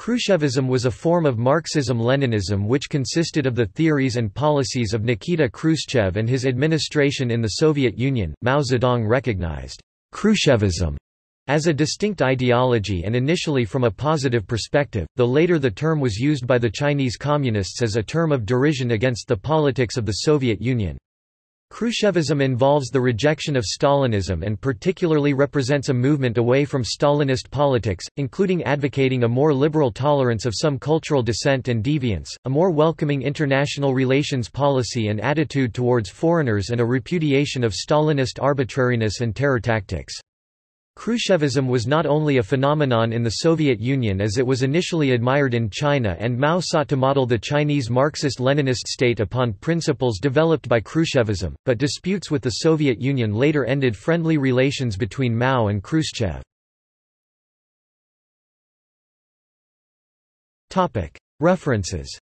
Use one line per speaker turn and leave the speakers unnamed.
Khrushchevism was a form of Marxism-Leninism which consisted of the theories and policies of Nikita Khrushchev and his administration in the Soviet Union. Mao Zedong recognized Khrushchevism as a distinct ideology and initially from a positive perspective, though later the term was used by the Chinese Communists as a term of derision against the politics of the Soviet Union. Khrushchevism involves the rejection of Stalinism and particularly represents a movement away from Stalinist politics, including advocating a more liberal tolerance of some cultural dissent and deviance, a more welcoming international relations policy and attitude towards foreigners and a repudiation of Stalinist arbitrariness and terror tactics. Khrushchevism was not only a phenomenon in the Soviet Union as it was initially admired in China and Mao sought to model the Chinese Marxist-Leninist state upon principles developed by Khrushchevism, but disputes with the Soviet Union later ended friendly relations between Mao and Khrushchev. References